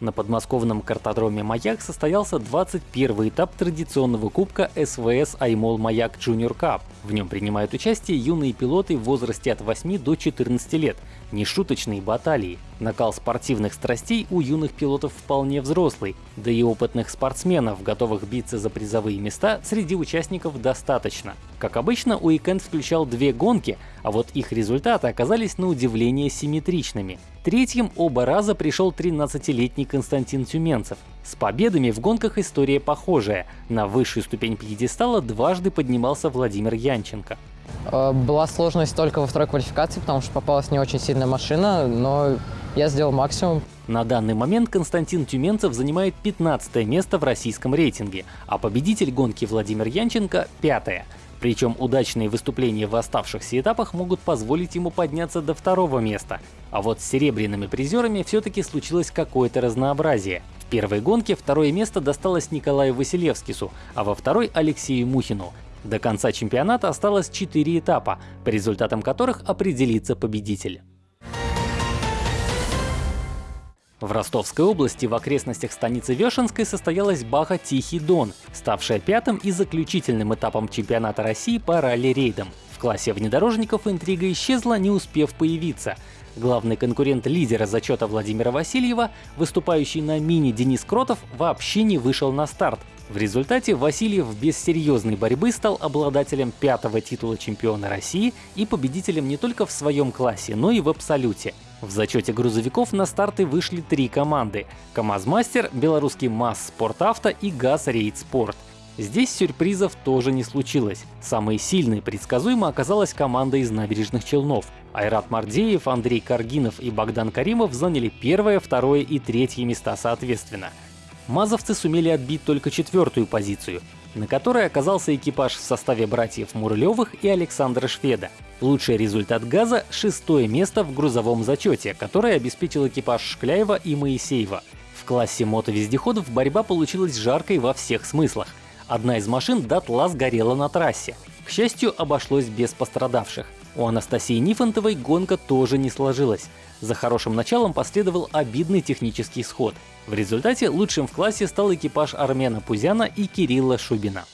На подмосковном картодроме «Маяк» состоялся 21 этап традиционного кубка СВС «Аймол Маяк Junior Cup». В нем принимают участие юные пилоты в возрасте от 8 до 14 лет. Нешуточные баталии. Накал спортивных страстей у юных пилотов вполне взрослый, да и опытных спортсменов, готовых биться за призовые места, среди участников достаточно. Как обычно, уикенд включал две гонки, а вот их результаты оказались на удивление симметричными. Третьим оба раза пришел 13-летний Константин Тюменцев. С победами в гонках история похожая. На высшую ступень пьедестала дважды поднимался Владимир Янченко. Э, была сложность только во второй квалификации, потому что попалась не очень сильная машина, но я сделал максимум. На данный момент Константин Тюменцев занимает 15 место в российском рейтинге, а победитель гонки Владимир Янченко — пятое. Причем удачные выступления в оставшихся этапах могут позволить ему подняться до второго места. А вот с серебряными призерами все-таки случилось какое-то разнообразие. В первой гонке второе место досталось Николаю Василевскису, а во второй — Алексею Мухину. До конца чемпионата осталось 4 этапа, по результатам которых определится победитель. В Ростовской области в окрестностях станицы Вешенской состоялась Баха «Тихий Дон», ставшая пятым и заключительным этапом чемпионата России по ралли-рейдам. В классе внедорожников интрига исчезла, не успев появиться. Главный конкурент лидера зачета Владимира Васильева, выступающий на мини Денис Кротов, вообще не вышел на старт. В результате Васильев без серьезной борьбы стал обладателем пятого титула чемпиона России и победителем не только в своем классе, но и в абсолюте. В зачете грузовиков на старты вышли три команды – КамАЗ-Мастер, белорусский МАЗ Спортавто и ГАЗ Рейд Спорт. Здесь сюрпризов тоже не случилось. Самой сильной предсказуемо оказалась команда из набережных Челнов. Айрат Мардеев, Андрей Каргинов и Богдан Каримов заняли первое, второе и третье места соответственно. Мазовцы сумели отбить только четвертую позицию, на которой оказался экипаж в составе братьев Мурлевых и Александра Шведа. Лучший результат газа — шестое место в грузовом зачете, которое обеспечил экипаж Шкляева и Моисеева. В классе мотовездеходов борьба получилась жаркой во всех смыслах. Одна из машин дотла сгорела на трассе. К счастью, обошлось без пострадавших. У Анастасии Нифонтовой гонка тоже не сложилась. За хорошим началом последовал обидный технический сход. В результате лучшим в классе стал экипаж Армена Пузяна и Кирилла Шубина.